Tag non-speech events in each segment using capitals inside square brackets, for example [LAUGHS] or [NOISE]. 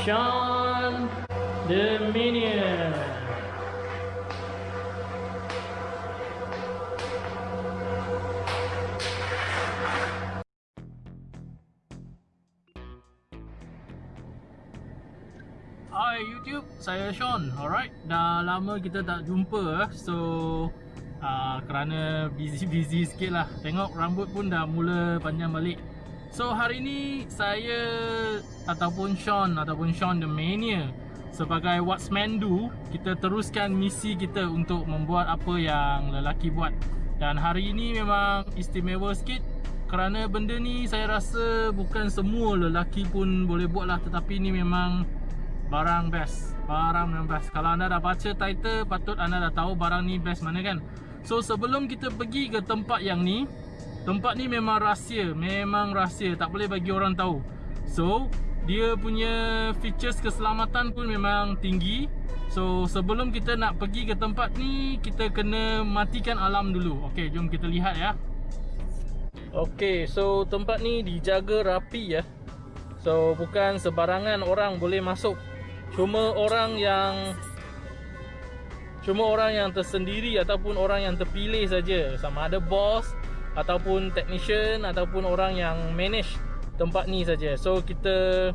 Sean the Minion. Hi YouTube, saya Sean. Alright, dah lama kita tak jumpa eh. So uh, kerana busy-busy sikit lah. Tengok rambut pun dah mula panjang balik. So hari ni saya ataupun Sean ataupun Sean the Mania sebagai What's Man Do, kita teruskan misi kita untuk membuat apa yang lelaki buat. Dan hari ini memang istimewa sikit kerana benda ni saya rasa bukan semua lelaki pun boleh buat lah tetapi ni memang barang best. Barang yang best. Kalau anda dah baca title patut anda dah tahu barang ni best mana kan. So sebelum kita pergi ke tempat yang ni tempat ni memang rahsia memang rahsia. Tak boleh bagi orang tahu. So dia punya features keselamatan pun memang tinggi. So sebelum kita nak pergi ke tempat ni kita kena matikan alam dulu. Ok jom kita lihat ya. Ok so tempat ni dijaga rapi ya. So bukan sebarangan orang boleh masuk. Cuma orang yang Cuma orang yang tersendiri ataupun orang yang terpilih saja. Sama ada bos Ataupun technician Ataupun orang yang manage tempat ni saja. So kita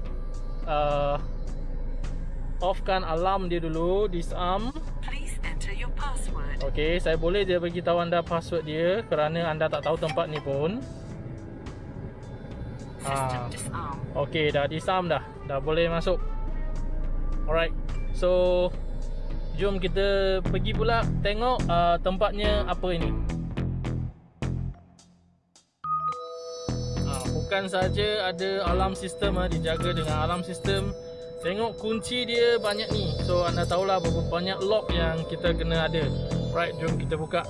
uh, Offkan alarm dia dulu Disarm. Okay, saya boleh dia bagi tahu anda password dia Kerana anda tak tahu tempat ni pun. Ah. Okay, dah disarm dah. Dah boleh masuk. Alright. So Jom kita pergi pula Tengok uh, tempatnya apa ini Bukan saja ada alarm sistem uh, Dijaga dengan alarm sistem Tengok kunci dia banyak ni. So anda tahulah berapa banyak lock yang kita kena ada. Right, jom kita buka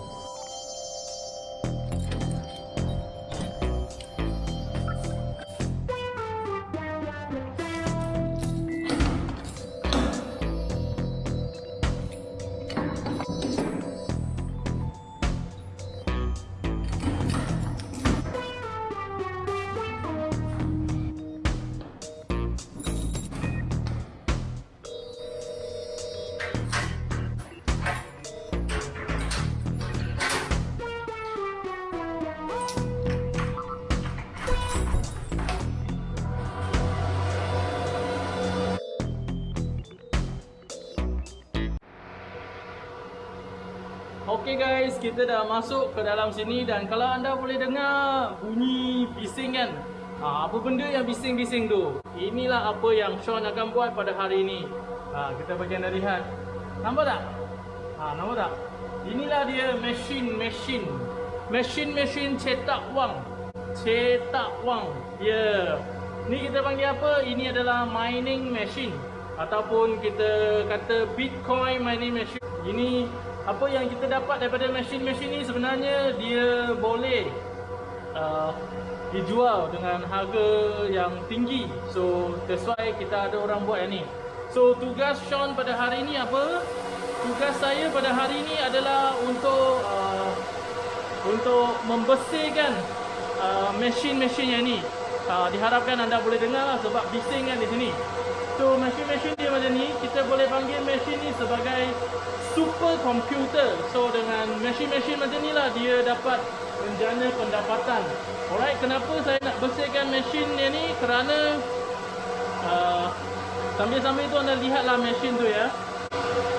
Okay guys, kita dah masuk ke dalam sini dan kalau anda boleh dengar bunyi bising kan? Ha, Apa benda yang bising-bising tu? Inilah apa yang Sean akan buat pada hari ini. Ha, Kita bagian anda lihat. Nampak tak? Ha, nampak tak? Inilah dia mesin-mesin Mesin-mesin cetak wang. Cetak wang. Ya. Yeah. Ni kita panggil apa? Ini adalah mining machine. Ataupun kita kata bitcoin mining machine. Ini apa yang kita dapat daripada mesin-mesin ni sebenarnya dia boleh uh, dijual dengan harga yang tinggi. So that's why kita ada orang buat yang ni. So tugas Sean pada hari ni apa? Tugas saya pada hari ni adalah untuk uh, untuk membersihkan uh, mesin-mesin yang ni. Uh, diharapkan anda boleh dengar lah sebab bising kan di sini so mesin-mesin dia macam ni kita boleh panggil mesin ni sebagai super komputer. So dengan mesin-mesin macam ni lah dia dapat menjana pendapatan. Alright, kenapa saya nak bersihkan mesin dia ni? Kerana uh, sambil-sambil tu anda lihatlah mesin tu ya.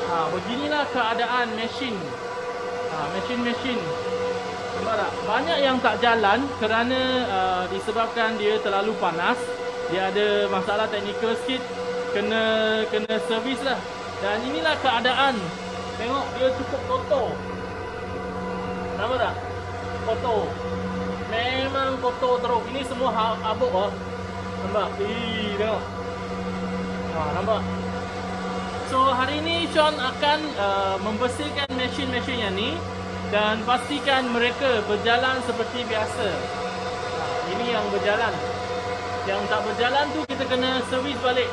Ha, beginilah keadaan mesin. Ha, mesin-mesin. Nampak tak? Banyak yang tak jalan kerana uh, disebabkan dia terlalu panas. Dia ada masalah teknikal sikit. Kena kena servis lah. Dan inilah keadaan Tengok dia cukup kotor Nampak tak? Kotor Memang kotor teruk Ini semua ha- abuk lah Nampak? Ih, tengok ha, Nampak? So hari ni Sean akan uh, membersihkan mesin-mesin yang ni Dan pastikan mereka berjalan seperti biasa ha, Ini yang berjalan Yang tak berjalan tu kita kena servis balik.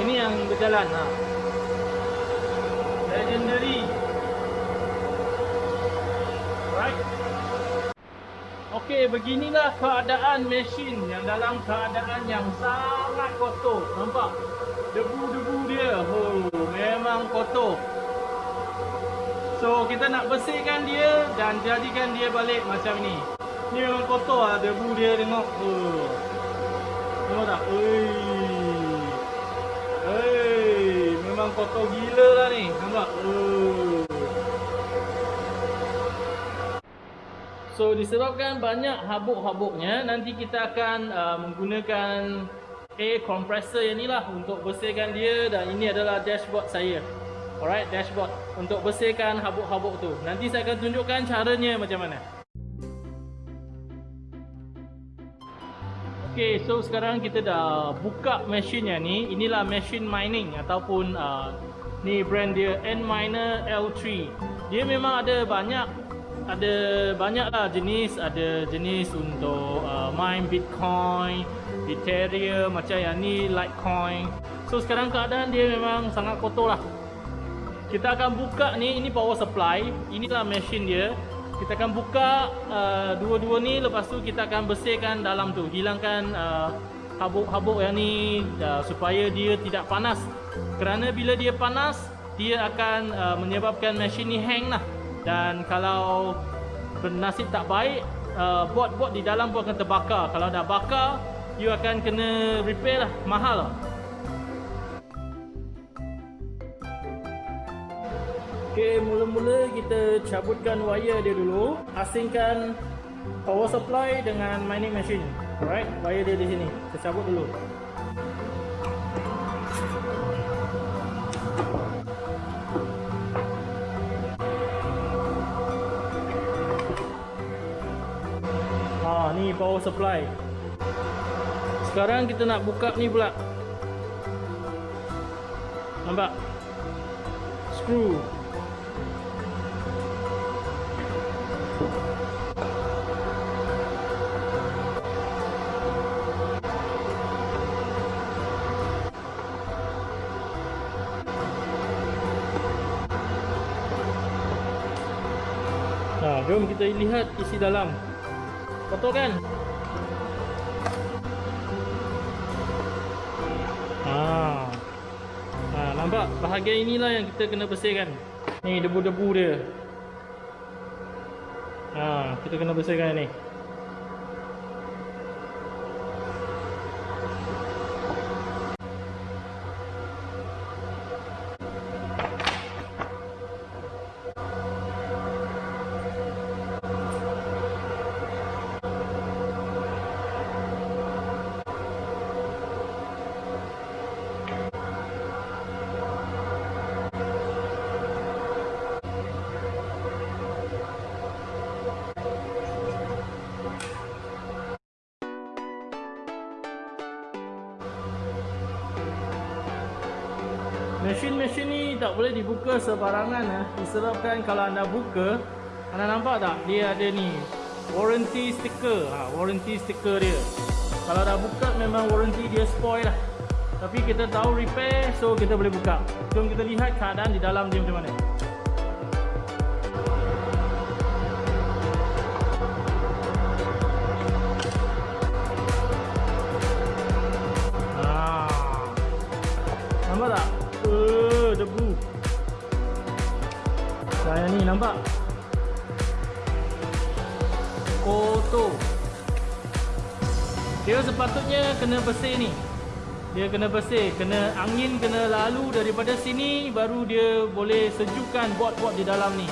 Ini yang berjalan ha legendary. Okey, beginilah keadaan mesin yang dalam keadaan yang sangat kotor. Nampak? Debu-debu dia. Oh, memang kotor. So, kita nak bersihkan dia dan jadikan dia balik macam ni. Ni memang kotor lah debu dia tengok. Oh. Tengok tak? Ui. Memang kotor gila lah ni. Nampak? So disebabkan banyak habuk-habuknya Nanti kita akan uh, menggunakan air compressor yang ni lah Untuk bersihkan dia dan ini adalah dashboard saya Alright dashboard Untuk bersihkan habuk-habuk tu Nanti saya akan tunjukkan caranya macam mana Okay so sekarang kita dah buka mesin yang ni. Inilah mesin mining ataupun uh, Ni brand dia N-Miner L3 Dia memang ada banyak ada banyaklah jenis. Ada jenis untuk uh, mine bitcoin ethereum macam yang ni litecoin. So sekarang keadaan dia memang sangat kotor lah. Kita akan buka ni. Ini power supply. Inilah mesin dia kita akan buka uh, dua-dua ni lepas tu kita akan bersihkan dalam tu. Hilangkan uh, habuk-habuk yang ni uh, supaya dia tidak panas. Kerana bila dia panas dia akan uh, menyebabkan mesin ni hang lah. Dan kalau bernasib tak baik uh, bot-bot di dalam pun akan terbakar. Kalau dah bakar you akan kena repair lah. Mahal lah ok mula-mula kita cabutkan wire dia dulu. Asingkan power supply dengan mining machine. Alright wire dia di sini. Kita cabut dulu. Ni power supply. Sekarang kita nak buka ni pula. Nampak? Screw jom kita lihat isi dalam. Kotor kan? Ha. Ha, nampak bahagian inilah yang kita kena bersihkan. Ni debu-debu dia. Ha, kita kena bersihkan ni. Mesin-mesin ni tak boleh dibuka sebarangan eh. Disebabkan kalau anda buka Anda nampak tak? Dia ada ni Warranty sticker ha, Warranty sticker dia. Kalau dah buka memang warranty dia spoil lah. Tapi kita tahu repair So kita boleh buka. Jom kita lihat keadaan di dalam dia macam mana nampak. Kotor. Dia sepatutnya kena bersih ni. Dia kena bersih kena angin kena lalu daripada sini baru dia boleh sejukkan bot-bot di dalam ni.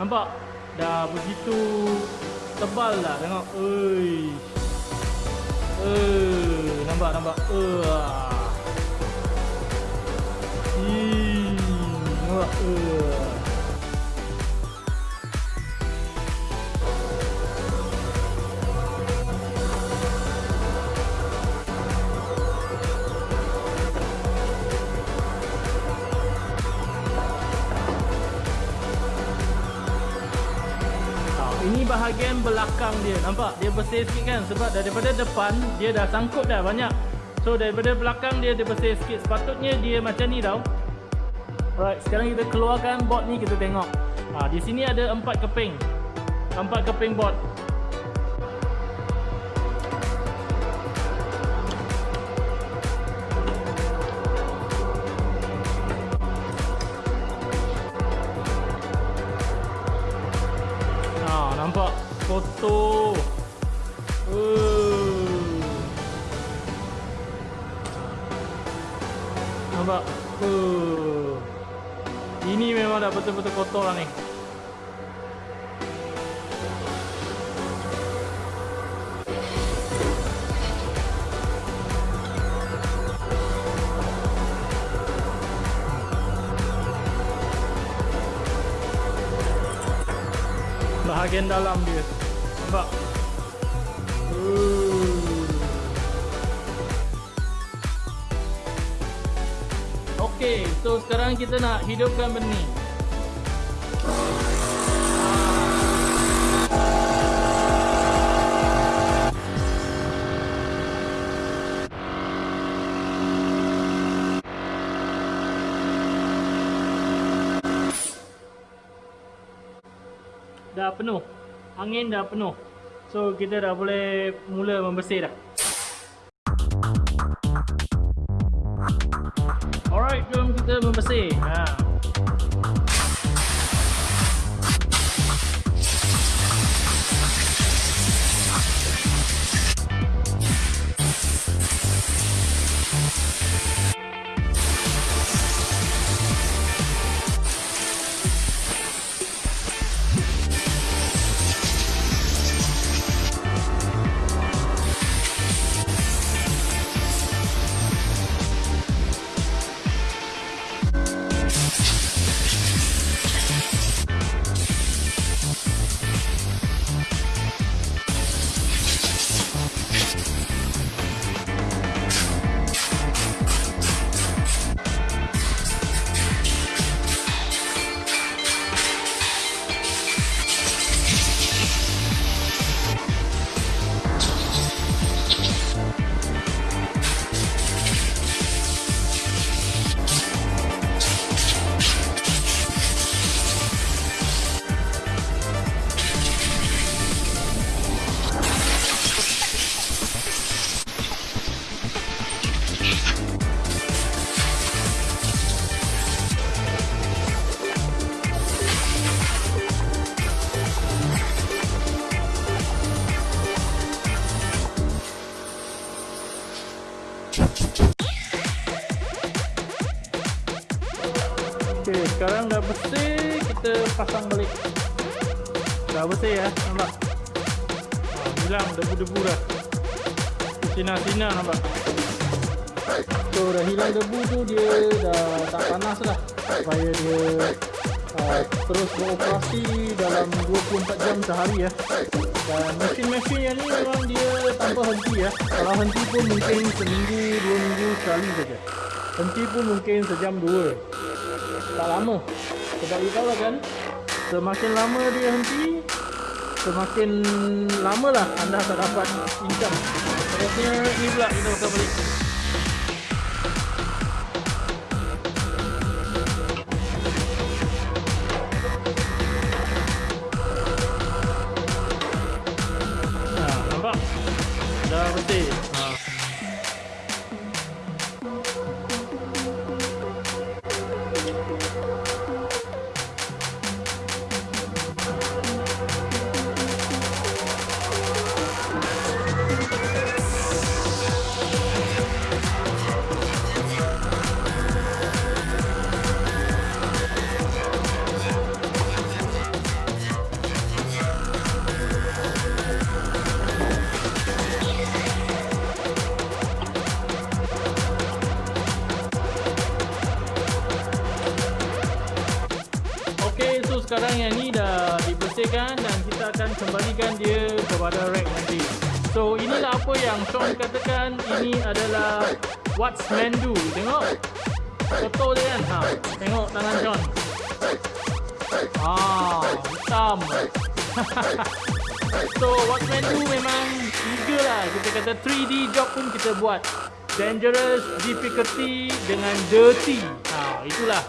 Nampak? Dah begitu tebal dah tengok. Oi eh nampak nampak? Eh nampak? Eh belakang dia. Nampak? Dia bersih sikit kan? Sebab daripada depan Dia dah sangkut dah banyak. So daripada belakang dia Dia bersih sikit. Sepatutnya dia macam ni tau. Alright Sekarang kita keluarkan bot ni Kita tengok. Ha, Di sini ada empat keping. Empat keping bot. Ha, nampak? foto. Uh. Nampak? Uh. Ini memang dah betul-betul kotor lah ni. Bahagian dalam dia. Nampak? Okey, so sekarang kita nak hidupkan benih. Dah penuh. Angin dah penuh. So kita dah boleh mula membersih dah. Alright jom kita membersih. Ha. Sekarang dah bersih, kita pasang balik. Dah bersih ya, nampak? Ha, hilang debu-debu dah. Sinar-sinar nampak? So, dah hilang debu tu dia dah tak panas lah. Supaya dia uh, terus beroperasi dalam 24 jam sehari ya. Dan mesin-mesin yang ni memang dia tanpa henti ya. Kalau henti pun mungkin seminggu, dua minggu sekali saja. Henti pun mungkin sejam dua tak lama. Sebab you tahu lah kan semakin lama dia henti semakin lama lah anda tak dapat income. Terusnya ni pula kita bakal balik sekarang yang ni dah dibersihkan dan kita akan kembalikan dia kepada rack nanti. So inilah apa yang Sean katakan ini adalah what's do. Tengok. Foto dia kan. Ha, tengok tangan Sean. Ah, hitam. [LAUGHS] so what's do memang tiga lah. Kita kata 3D job pun kita buat. Dangerous, difficulty dengan dirty. Ha, itulah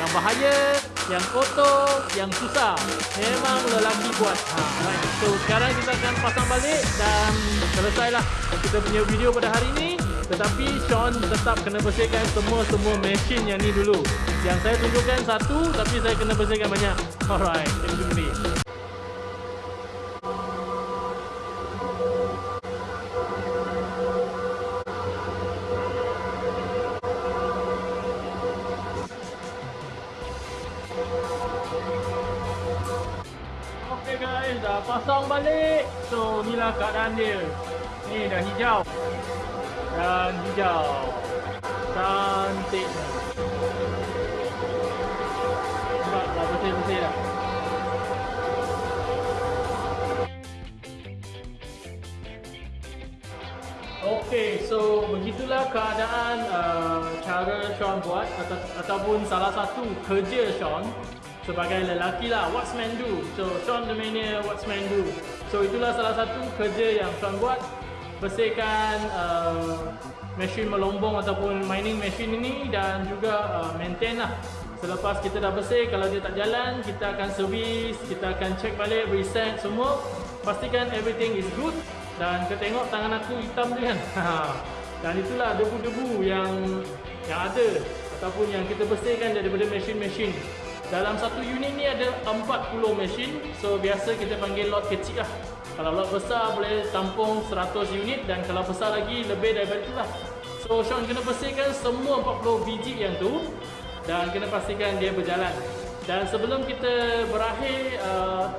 yang bahaya, yang kotor, yang susah. Memang lelaki buat. Ha, right. So sekarang kita akan pasang balik dan selesailah kita punya video pada hari ini. Tetapi Sean tetap kena bersihkan semua-semua mesin yang ni dulu. Yang saya tunjukkan satu tapi saya kena bersihkan banyak. Alright, kita jumpa balik. So, inilah keadaan dia. Ni dah hijau. Dan hijau. Cantik. Nampak dah bersih-bersih dah. Okey, so begitulah keadaan uh, cara Sean buat atau, ataupun salah satu kerja Sean sebagai lelaki lah, what's man do. So Sean the mania, what's man do. So itulah salah satu kerja yang Sean buat bersihkan uh, mesin melombong ataupun mining mesin ini dan juga uh, maintain lah. Selepas kita dah bersih, kalau dia tak jalan, kita akan servis, kita akan check balik, reset semua. Pastikan everything is good dan kau tengok tangan aku hitam tu kan [LAUGHS] dan itulah debu-debu yang yang ada ataupun yang kita bersihkan daripada mesin-mesin dalam satu unit ni ada 40 mesin so biasa kita panggil lot kecil lah kalau lot besar boleh tampung 100 unit dan kalau besar lagi lebih daripada itulah so Sean kena bersihkan semua 40 biji yang tu dan kena pastikan dia berjalan dan sebelum kita berakhir uh,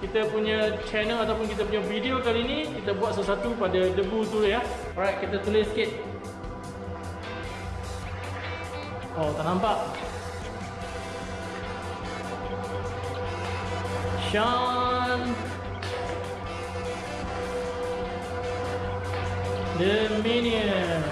kita punya channel ataupun kita punya video kali ni kita buat sesuatu pada debu tu ya. Alright, kita tulis sikit. Oh, tak nampak. Sean The Minion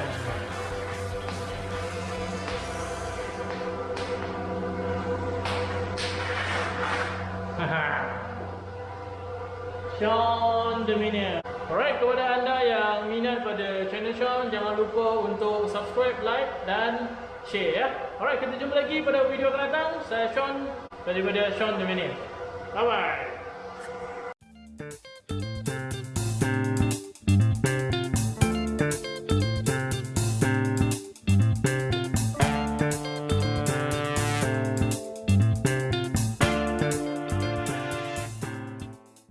Sean Dominion. Alright, kepada anda yang minat pada channel Sean, jangan lupa untuk subscribe, like dan share ya. Alright, kita jumpa lagi pada video akan datang. Saya Sean daripada Sean Dominion. 老板